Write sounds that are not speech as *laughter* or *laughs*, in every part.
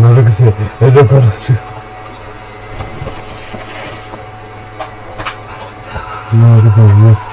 No lo que sé, es de conocido. No lo que sé, Dios.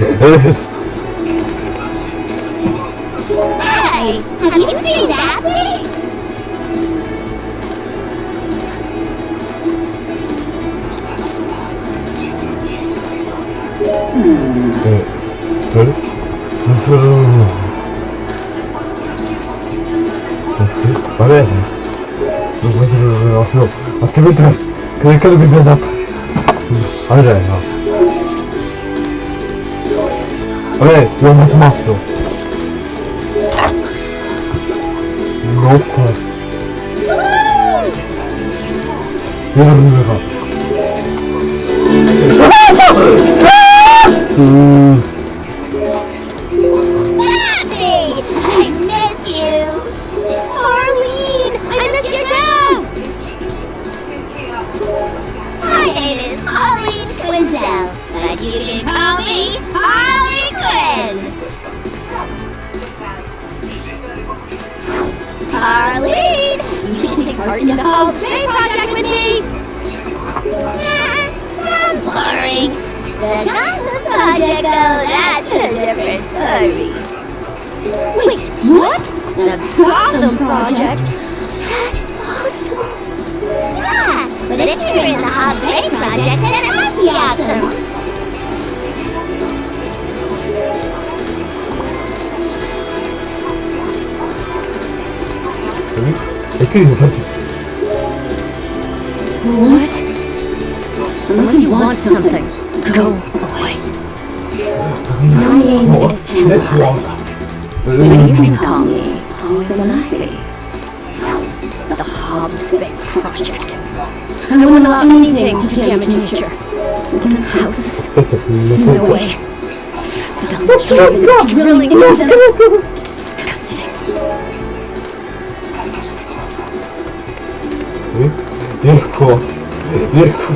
Hey, have you seen Daphne? Что ли? Ну что? Понятно. Ну, смотри, все. Открой ты. Когда когда будет 왜? 너무 숨었어 너프 여러분 왜가. the Project oh, that's a different story. Wait, what? The problem project? That's awesome. Yeah, but if you're in the Hot Spring Project, then it must be awesome. What? Unless you want something, go. My name is Penwise. And you can call me Poison Ivy. The Hobbs Bay Project. I don't allow anything to damage nature. Into houses, Это no не way. The trees are drilling into them. Disgusting. Легко. Легко.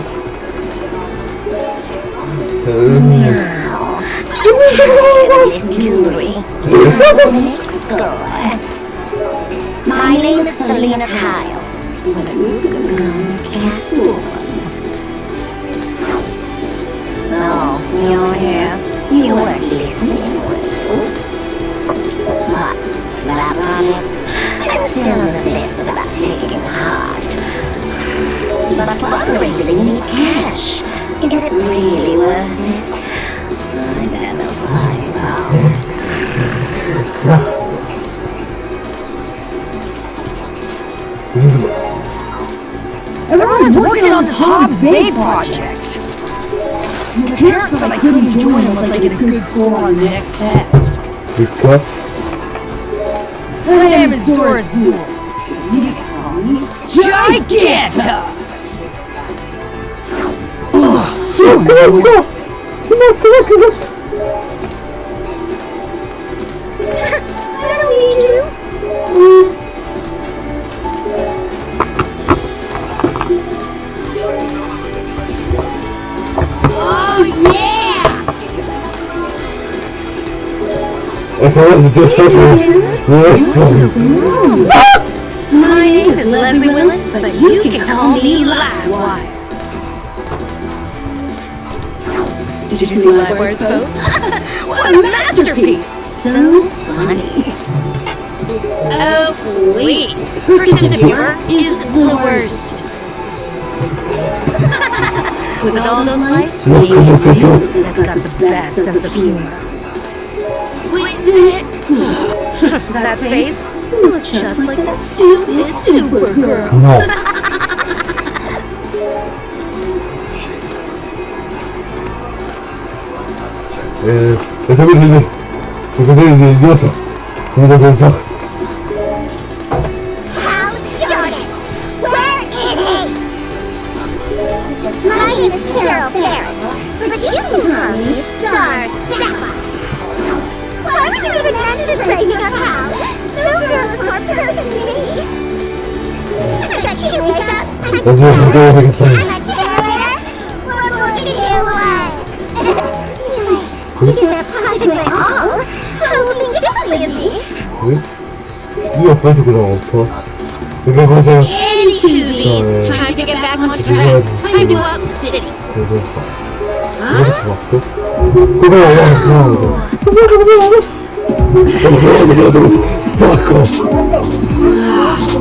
This jewelry. the next score. My name is Selina Kyle. No, you're here. You weren't listening, were you? But that project, I'm still on the fence about taking heart. But fundraising needs cash. Is it really worth it? Yeah. Everyone's working on this Hobbs Bay project. My parents said I couldn't join unless I get a good score on the next test. Good cut. My name is Doris Zeul. Giganta! Oh, so good! Come on, come on, come on! just. My name is Leslie Willis, but you can call me Livewire. Did you see Livewire's post? *laughs* what a masterpiece! So funny. Oh, please. Her sense of humor is the worst. *laughs* With all those lights, that's got the best sense of humor that face? looks just, just like that stupid Supergirl. No. Eh, es horrible, porque soy nervioso. No lo pensaba. My name is Carol Ferris, but you can call me Star Sapphire. Why would you even mention breaking up Hal? No girl is more perfect than me. I got you wake up. I'm 그래서 그거 sorry. 하겠다 I'm a cheerleader. What more can you want? anyway, because that project went all, Hal will think differently of me. 왜? 이 옆에서 그냥 엎어 그게 보세요 Any koozies. Time to get back on track. Time to go out in the city. 그래서 이럴 수 없어 그거 올라갔어 Dobrze, jadł.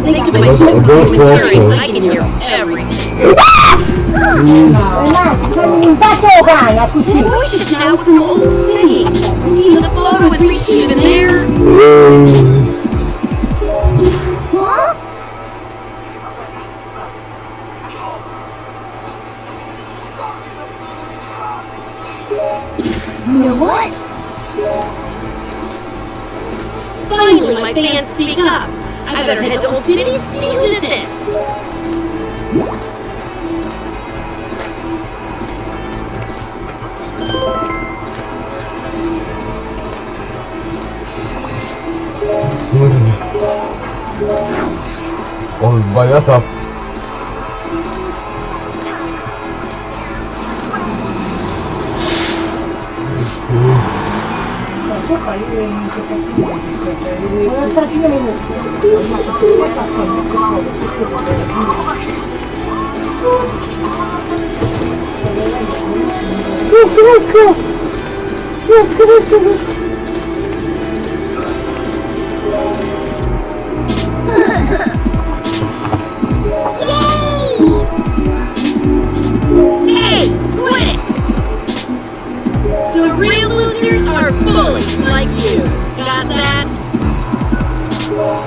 Thanks to my super theory, I can hear everything. The voice just now from old city. The photo was reaching even there. Huh? What? Finally, my fans speak up. I better head to Old City and see who this is. Oh, up. What are you doing? 왔다 Hey, quit it! The real losers are bullies like you.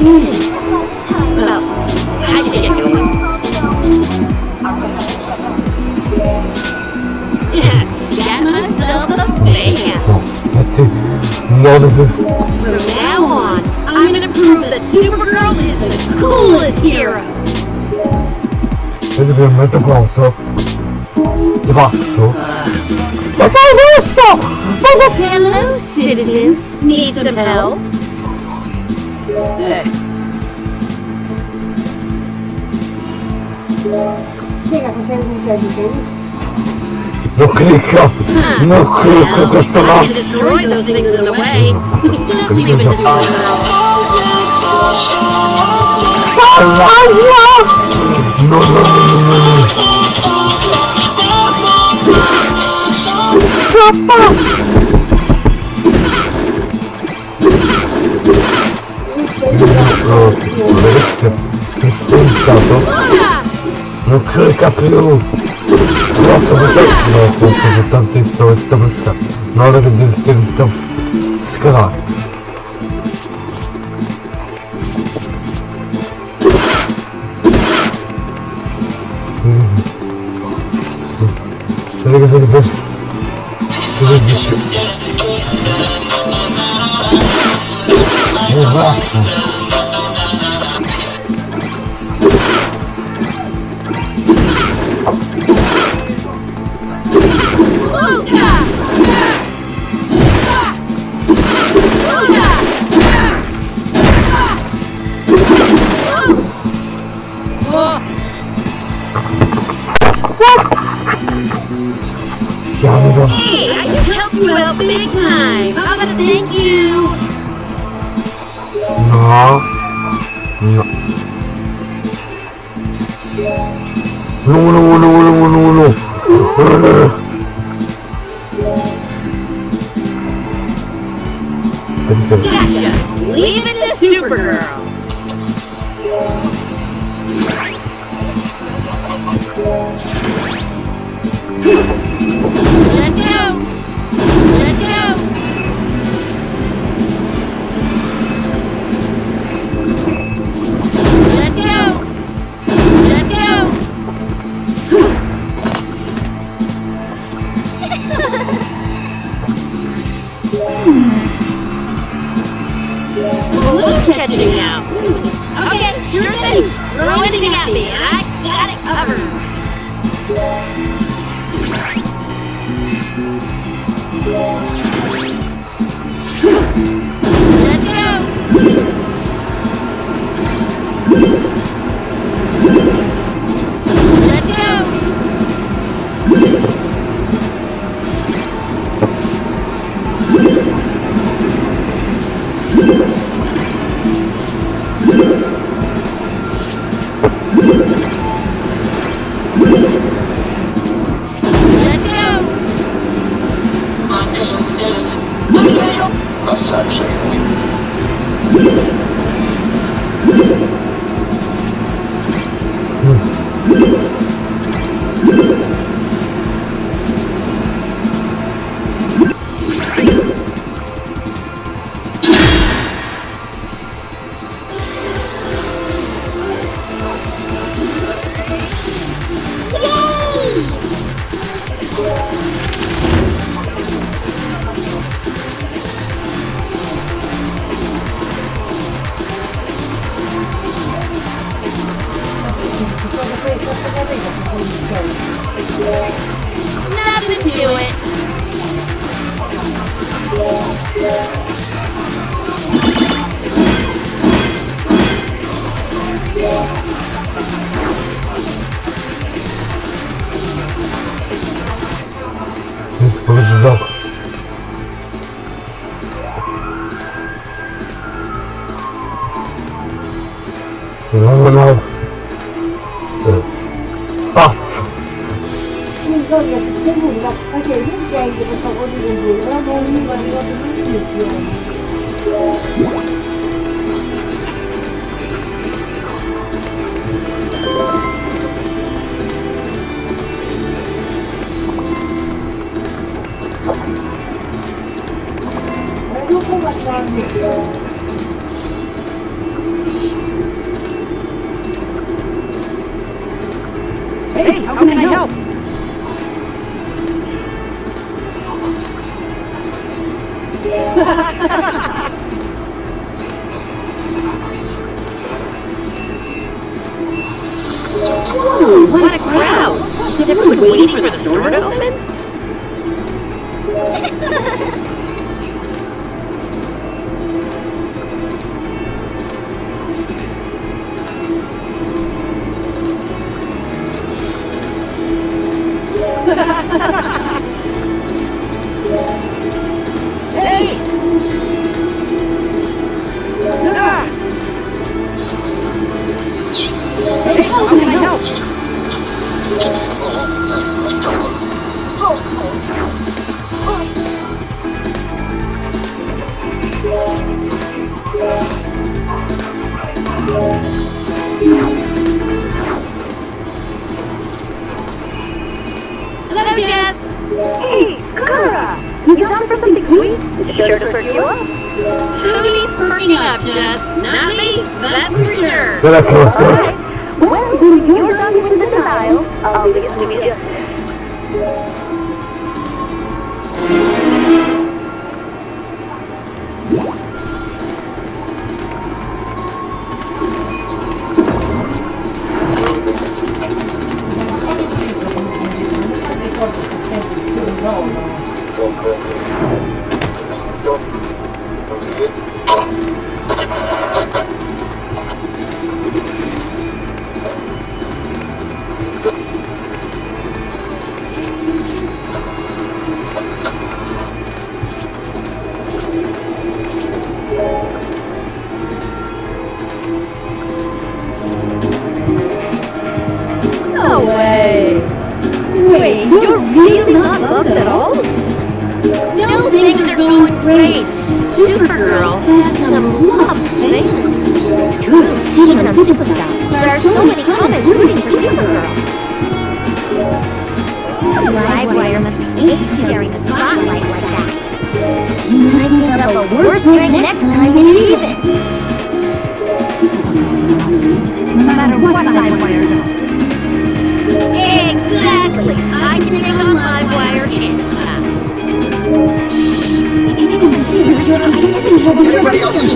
No, I should get going. Yeah, got myself a fan. No, this is... From now on, I'm gonna prove that Supergirl is the coolest hero. This is a mythical, so... Zba, so... Hello, citizens. Need some help? Eh. Non clicco! Non clicco questo mazzo! No, no, no, no, no! Troppo! Wreszcie jestem za to. No kryka pylu. No to by tak no, to, że tam z tej strony jest to wyska. No ale gdy jest to jest skra. Czego sobie dość Gotcha. Leave it to Supergirl. *laughs* sure to perk you up. Who needs perking up, Jess? Not me, that's for sure. Alright, well, you're done with the denial. I'll be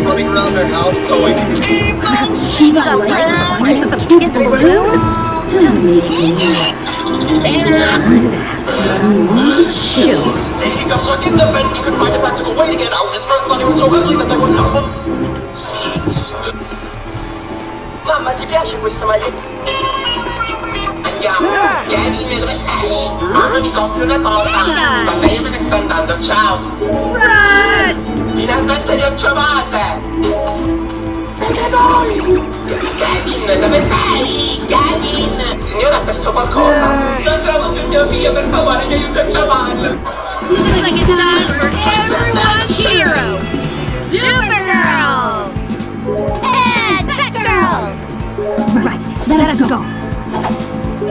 running around their house going, it's a balloon. He got stuck in the bed and he couldn't find a practical way to get out. His friends thought he was so ugly that they wouldn't help him. Seeds. Mamma, ti piace questa maglietta? Andiamo, Gary, dove sei? Mamma ti compri una torta. Vabbè, io me ne sto andando, ciao. Finalmente li ho trovate! Siete voi! Gavin, dove sei? Gavin! Signora, ha perso qualcosa? Eh. Non trovo più mio figlio, per favore, mi aiuta a trovarlo! Looks like it's time for everyone's hero, Supergirl. And Batgirl! Right, let us go. 언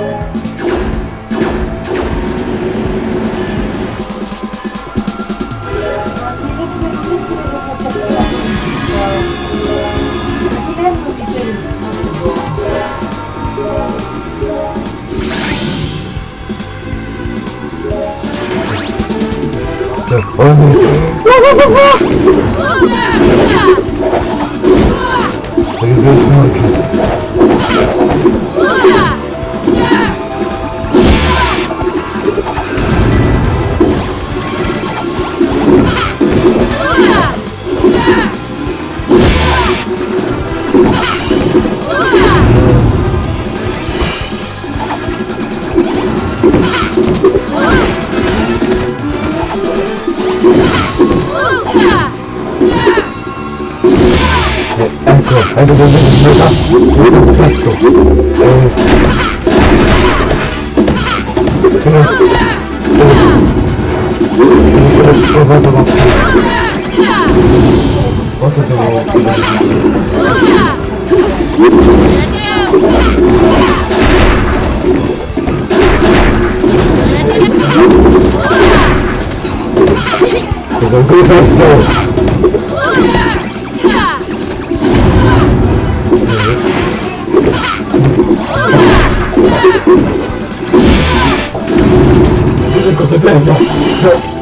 Привет, ночи. ありがとうございます。Go, go, go, go. Vedi cosa pensa?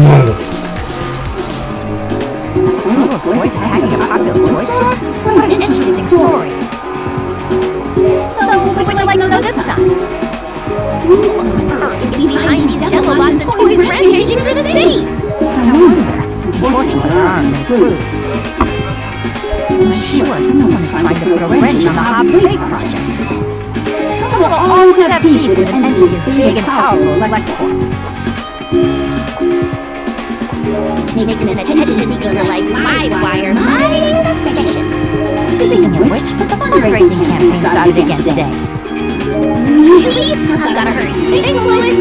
Murder. Group of toys attacking a popular toy store? What an interesting story. So, would you like to know this time? Who on earth is behind these Demobots and toys rampaging through the city? I wonder. Fortunately, there are no clues. I'm sure someone is trying to put a wrench on the Hobbs Bay project. Someone always have beef with an entity as big and powerful as LexCorp. Makes an attention seeker like Livewire mighty suspicious. Speaking of which, the fundraising campaign started again today. Really? I've gotta hurry. Thanks, Lois.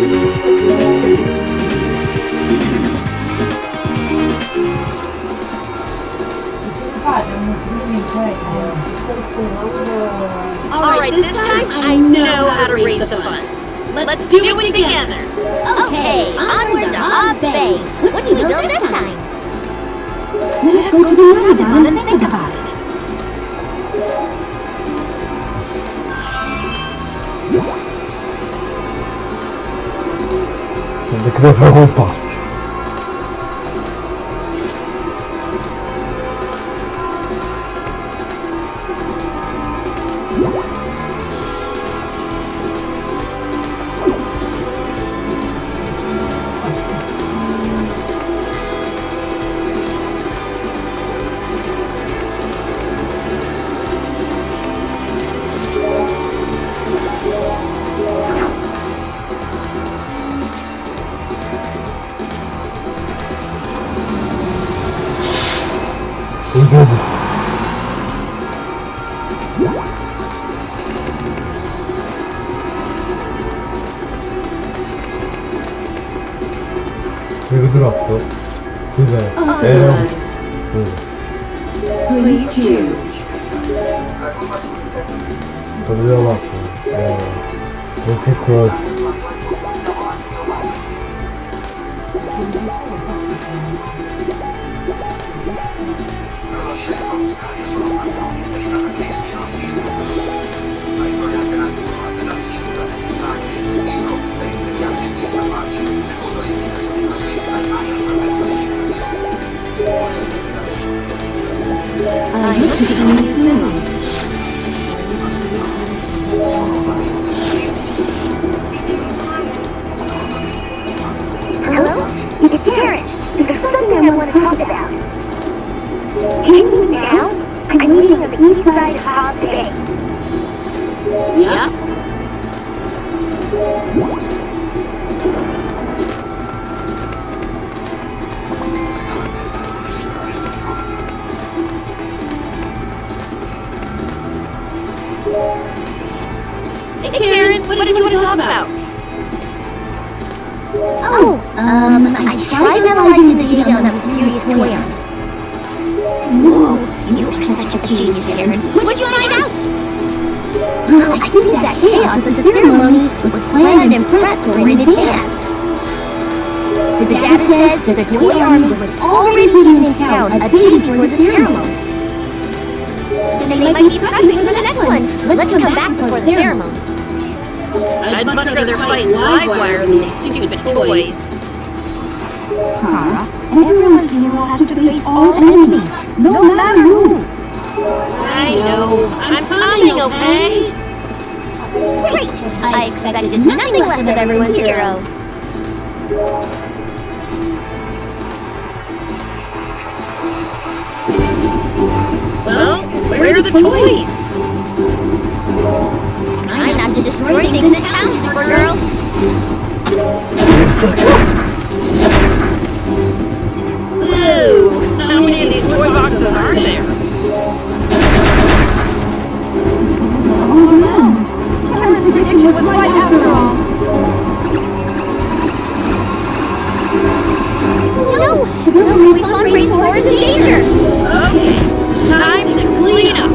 Alright, this time I know how to raise the funds. Let's do it together. Okay, onward to Hobbs Bay. What should we build this time? Let's go to another one and think about it. 大丈夫ウェブドラップデザイエロンスうん。Please choose エロンロケクロース ceremony. Then they might be prepping for the next one. Let's come back before the ceremony. I'd much rather fight Livewire than these stupid toys. Kara, everyone's hero has to face all enemies, no matter who. I know. I'm coming, okay? Great! I expected nothing less of everyone's hero. Well, where are the toys? Try not to destroy things in town, Supergirl. Ooh, how many of these toy boxes are there? All around. Karen's prediction was right after all. No! The we fundraised for is in danger! Okay, it's time to clean up.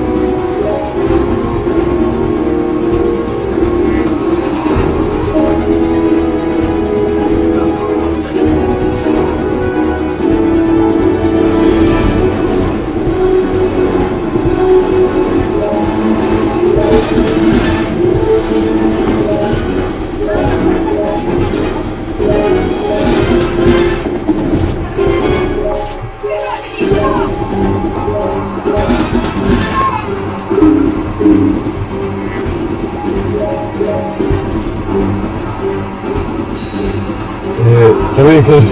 Wake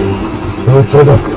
No, co tak? No.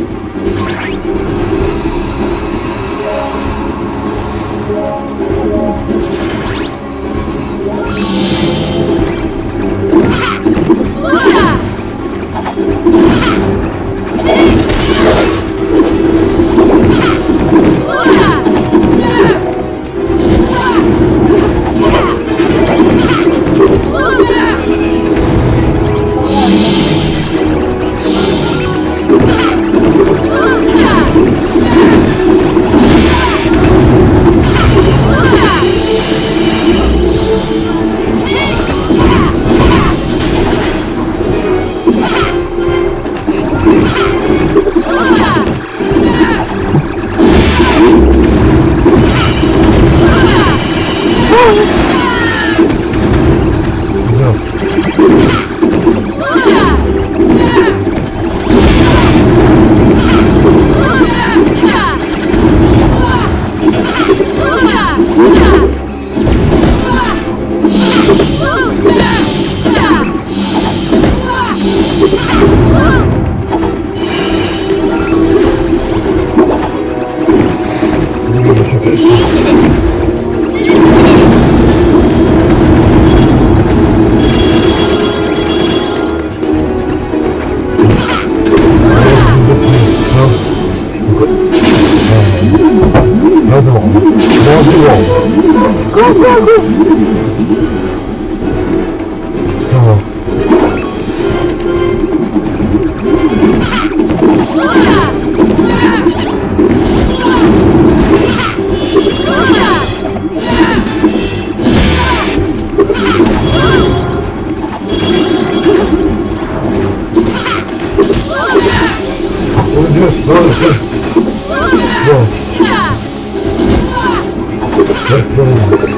Let's go.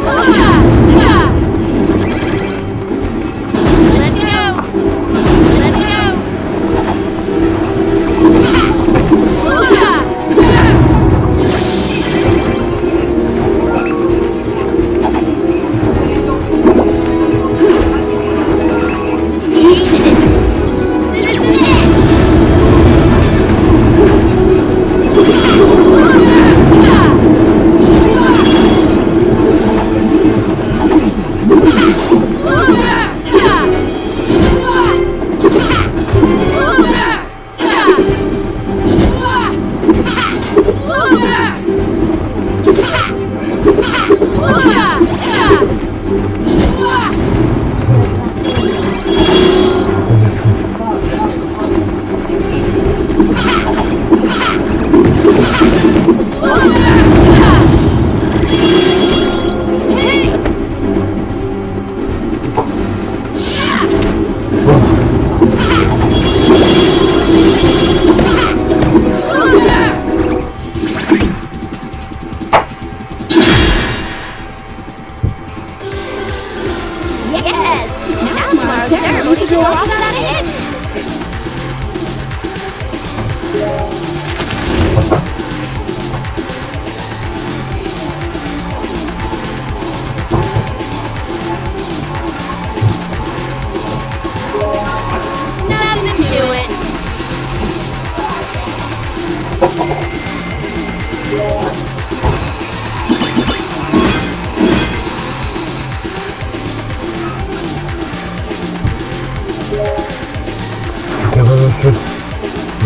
Yapamazsınız.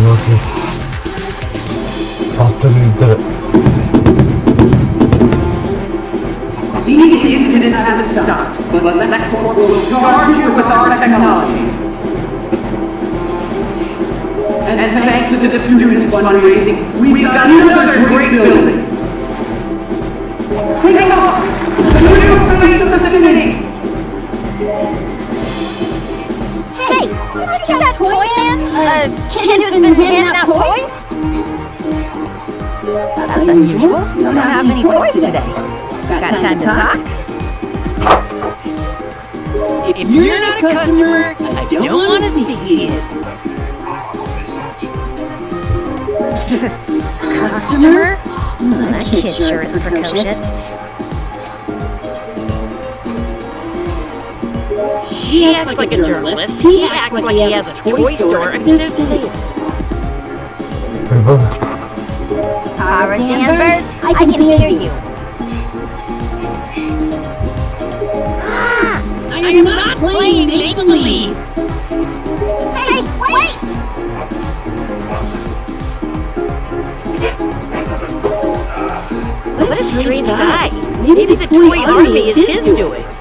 Nasıl? Altta bizde. These incidents haven't stopped, but LexCorp will charge you with our technology. And, and thanks to the students' fundraising, we've got another great building. Take off! The new face of the city! Aren't you that toy man? Uh, kid who's been handing out toys? That's unusual. We don't have many toys today. Got time to talk? If you're not a customer, I don't want to speak to you. *laughs* Customer? That kid sure is precocious. He acts, acts like, a journalist. He, he, acts, like, he has, a toy store. I mean, they're the same. Danvers, I can, I can hear you. Ah, I, am I am not, not playing make-believe! Hey, wait! What a strange guy. Maybe the toy army is his doing.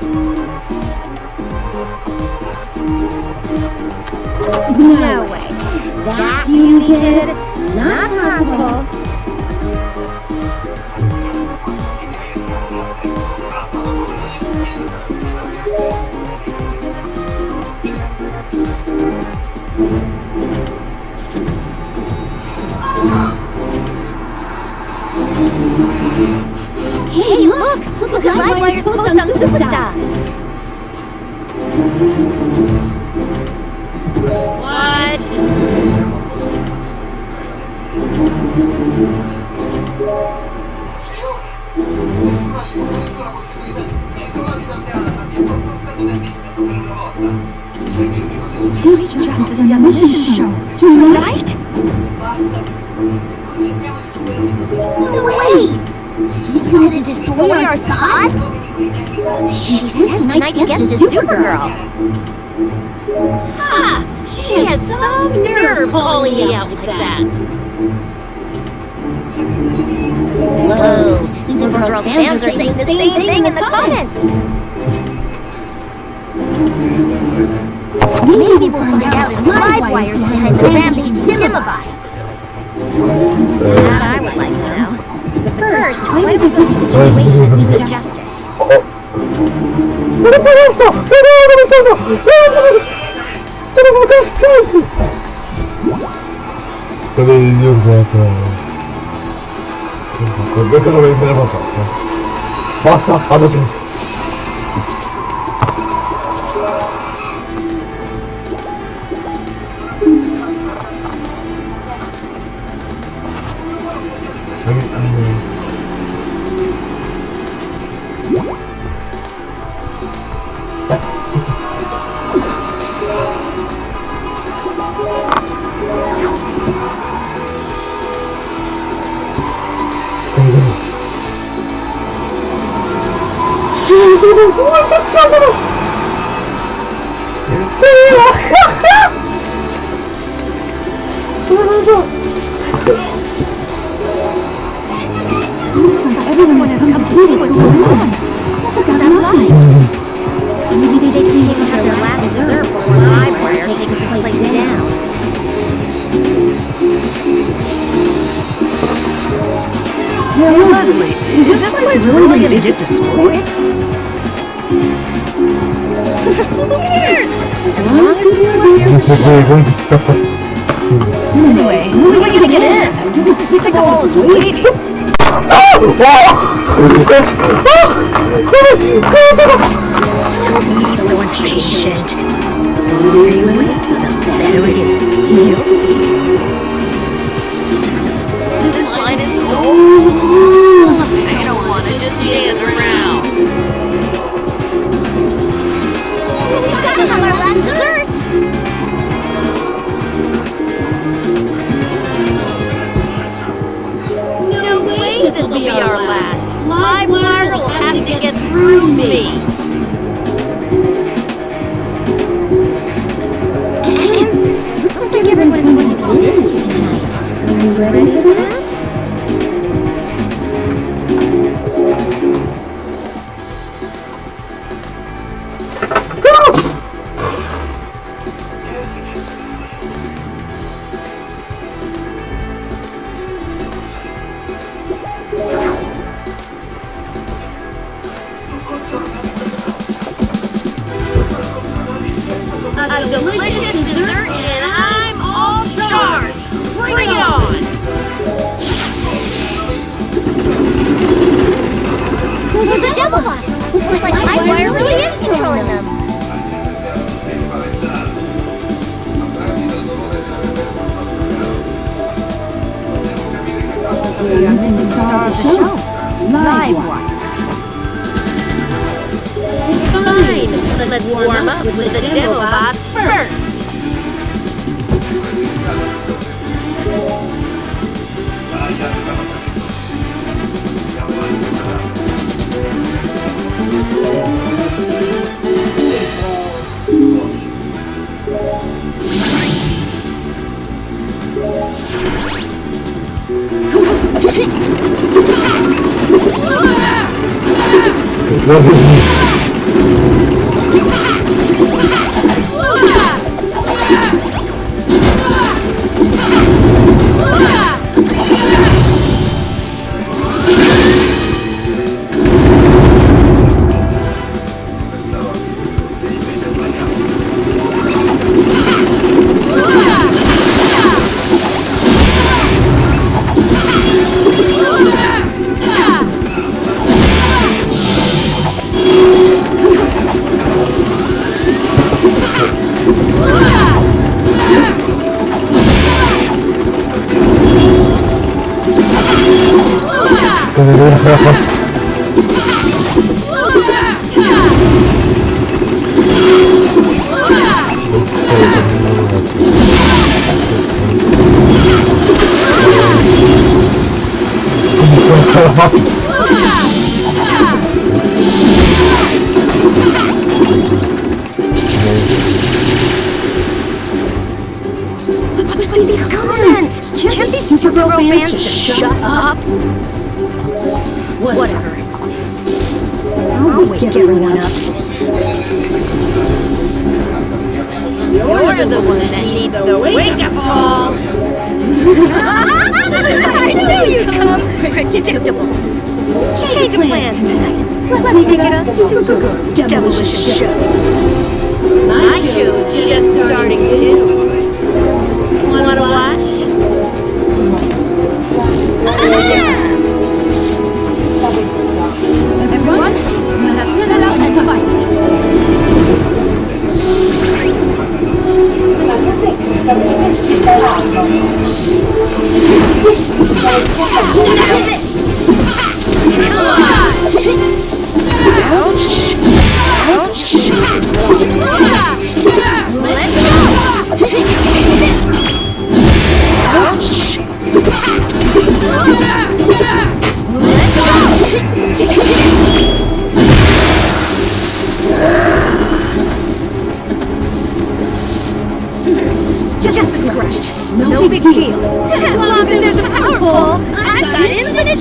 Beauty kid? Not possible. Hey, look! Look at Livewire's post on Superstar! Justice Demolition Show. Tonight? No way! He's gonna destroy our spot? She says tonight's guest is Supergirl. Ha! She has some nerve calling me out like that. Whoa, Supergirl's fans are saying the same thing in the comments. Maybe we'll find out if Livewire's behind the rampage, Demobots. That I would like to know. First, why would this situation seem to justice? Cadê Deus volta? Como é. Everyone has come to see what's going on. Look at that line. Maybe they just to have their last dessert before Livewire takes this place down. Leslie, is this place really gonna get destroyed? As long as you are here, This is really going to stop us. Anyway, when are we gonna get in? I'm sick of all this waiting. Don't be so impatient. The longer you wait, the better it is. *laughs* You'll see. This line is so long. I don't want to just stand around. Gotta have our last dessert! No way this will be our last. Livewire will have to get through me. *coughs* Looks like everyone's going to be *coughs* busy tonight. Are you ready for that? It's fine. Let's warm up with the demo bots first. Is These comments! Can't these fans just shut up? Whatever. Wake up. You're the one that needs wake-up. I knew you'd come! Predictable. Change of plans tonight. Let's make it a super demolition show. My show's just starting too. Wanna watch? *laughs* Just a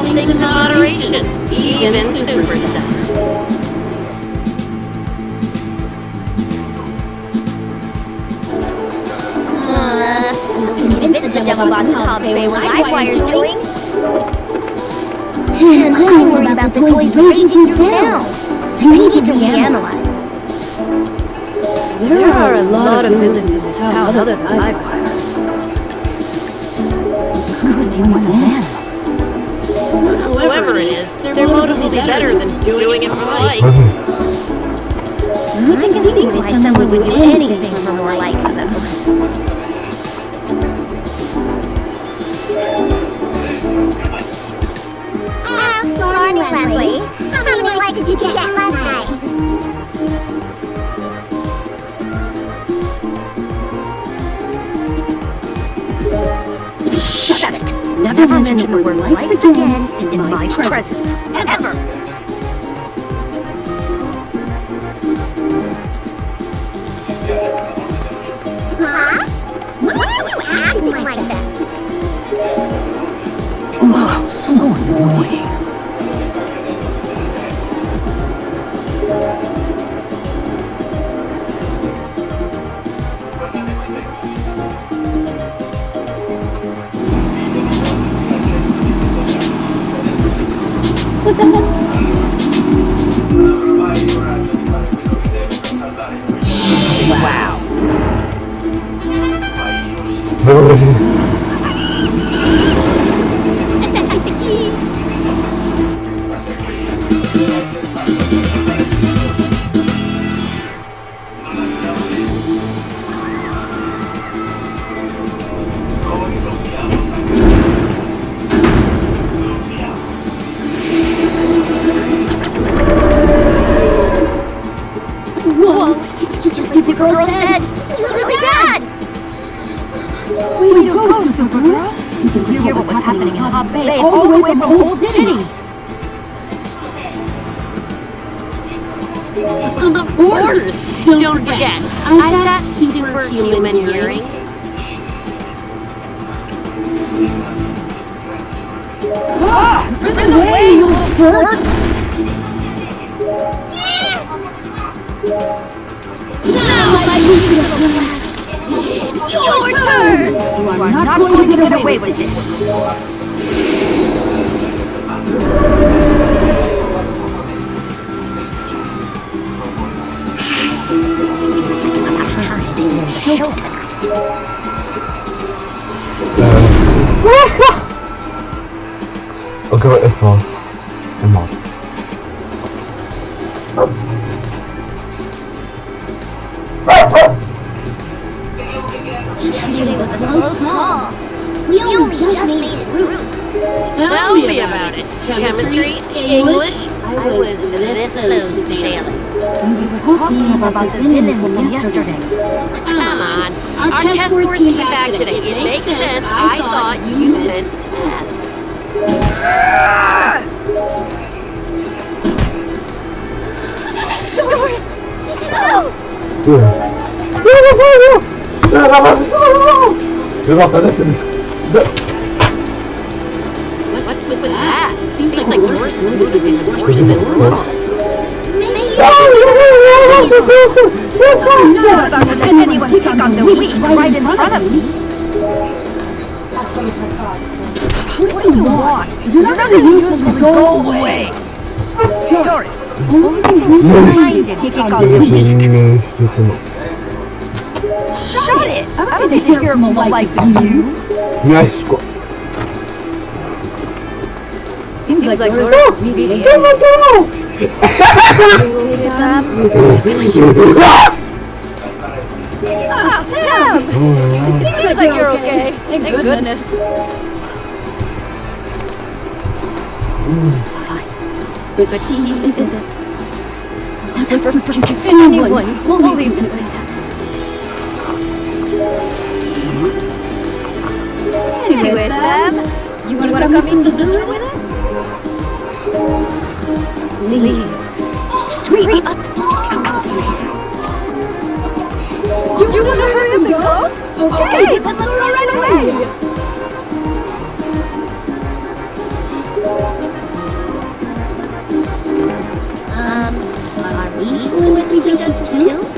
All things in moderation, even superstars. Who's convinced the Demobots in Hobbs Bay what Livewire's doing? And I'm worried about the toys raging through town. I need to reanalyze. There are a lot of villains in this town other than Livewire. Whoever it is, their motive will be better than doing it for likes. *laughs* I can see why someone would do anything for more likes, though. Ah, morning, Leslie. How many likes did you get last Never mention the word likes again in my presence. Ever. Huh? Why are you acting like this? Oh, so annoying. Chyba teraz jest... What's with that? Seems like Doris' mood is even worse than wrong. I'm not about to let anyone pick on the weak right in front of me. What do you want? You're not going to use me. Go away. Doris, did pick on the weak. Shot, it. I don't need to hear from the likes of you. Nice. Seems, like Laura's like media. Go, go, go! It seems like you're okay. Thank goodness. But he isn't. Never forgive anyone. Always like that. Anyways, Bab, you want to come eat some dessert with us? Please. Just hurry up. You you want to hurry up and go? Okay, let's, let's go right away. Um, are we going with Sweet Justice too?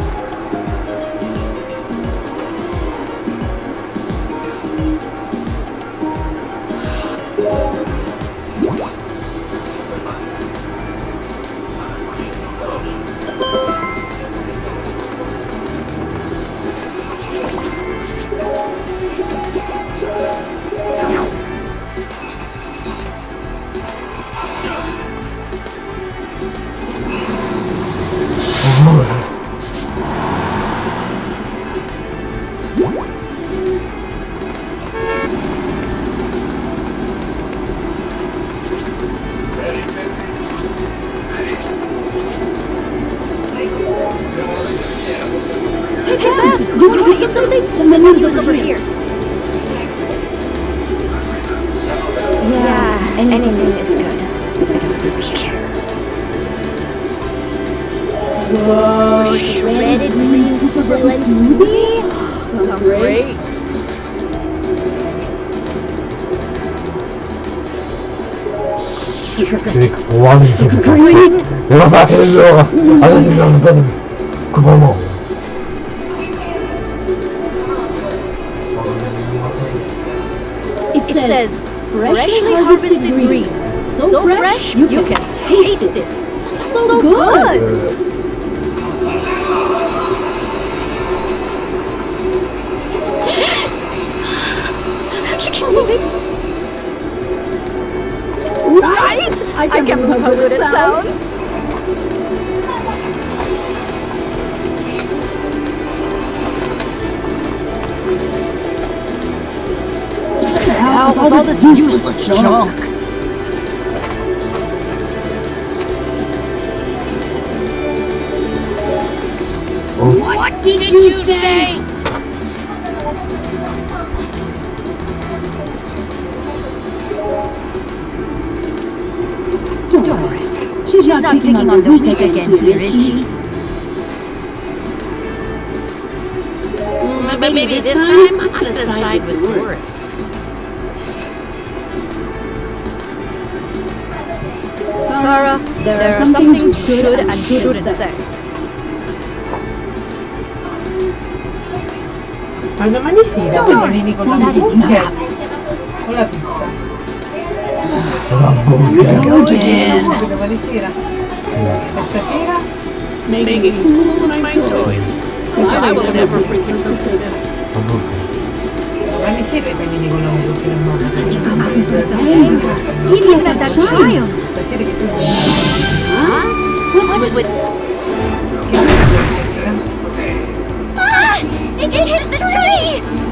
Hey, You're It says, freshly harvested greens. So fresh, you can taste it. So good! Right? I can't believe how good it sounds. Now about all this useless junk? What did you say? She's, not, picking on the weak again here, is she? But maybe this time I'm gonna side with Doris. Clara, there, are some things you should and shouldn't say. Con la that is not Con la pizza. Go again. Domani sera. E stasera? Cool with my toys. I will never forget this. Domani sera vieni con la musica. no? Such an outburst of anger, even at that child. Stasera che tu What's with Ah! It, it hit the tree!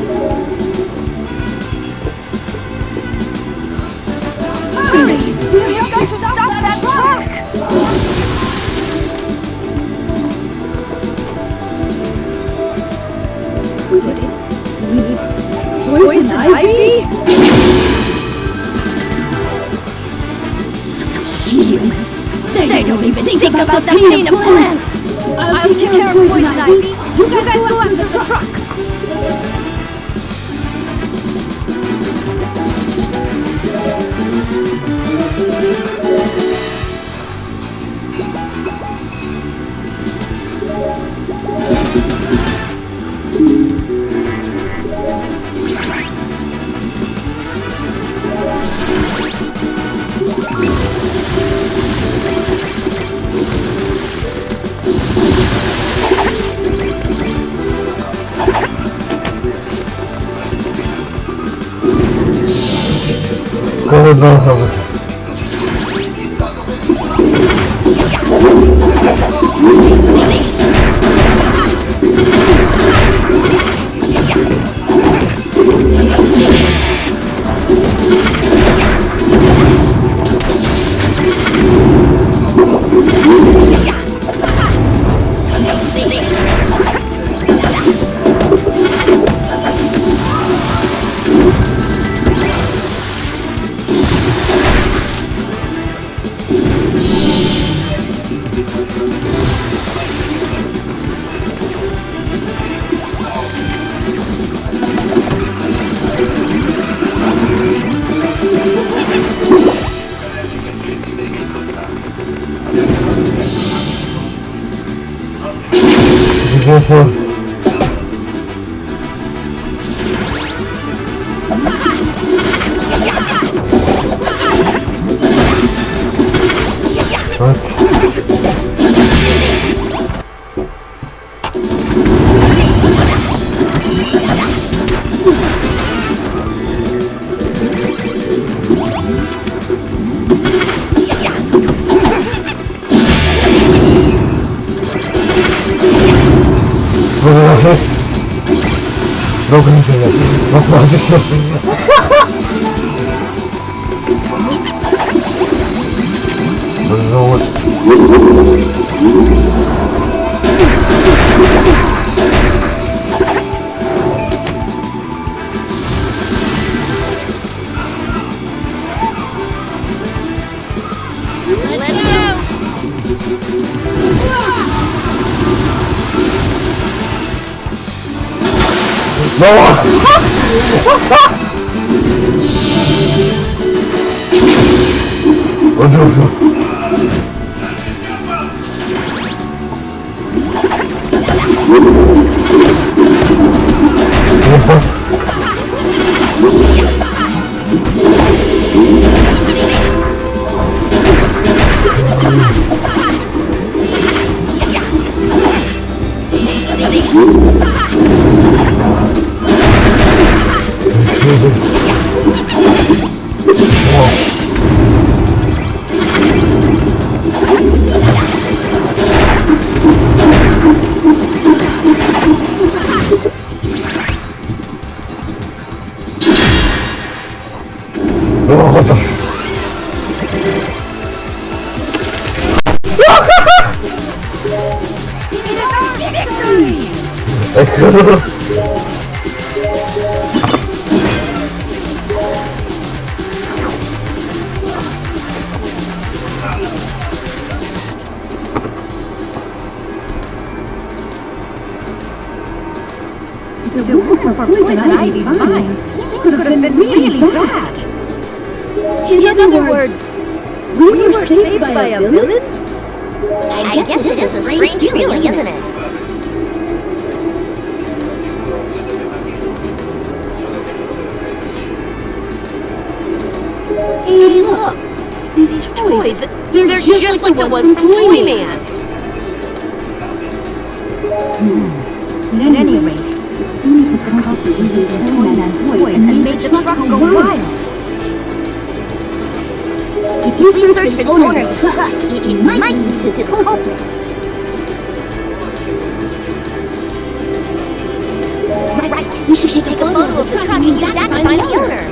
poison ivy? Such humans! They don't even think about the pain of plants! I'll take care of poison ivy. You guys go after the truck. 고요해 로그인 들려 먹고 와주세요 물론 我靠！我靠！我！In other words, We were saved by a villain? I guess it is a strange feeling, isn't it? hey, look. These toys, they're, just, like the ones from Toyman. Hmm. At any rate, it seems the culprits used Toyman's toys and made the truck go wild. We search for the owner of the truck, it might lead to the culprit. Right, we should take a photo of the truck and use that to find the owner.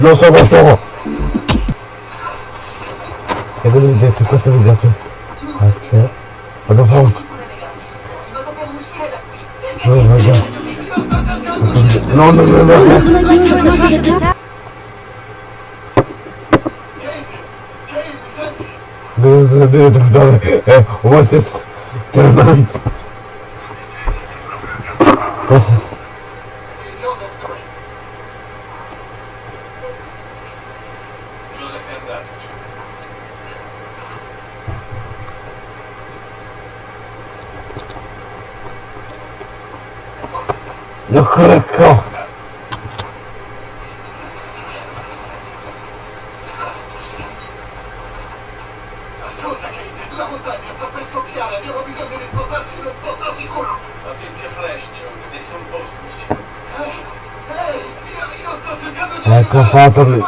Lo so, lo so. E cosa mi dice su questo video? Grazie. Vado a fare un... Oh my god. No, no, no, no, no. Looks like you're on top of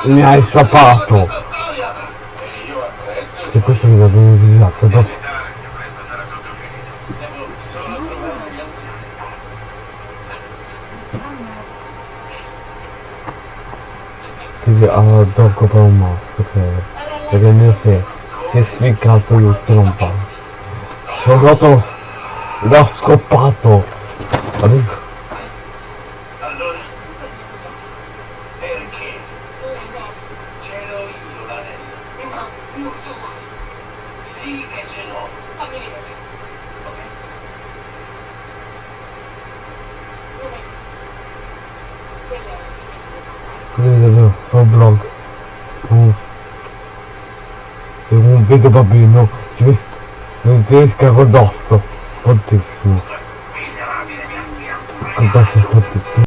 mi hai sapato. Se questo mi dato un disgrazio dopo. Ti allora devo ah, comprare un mouse perché perché il mio si si è sficcato il trompa sono andato l'ho scoppato. Adesso Esca con tedesca dosso, fortissimo. Rodolfo fortissimo.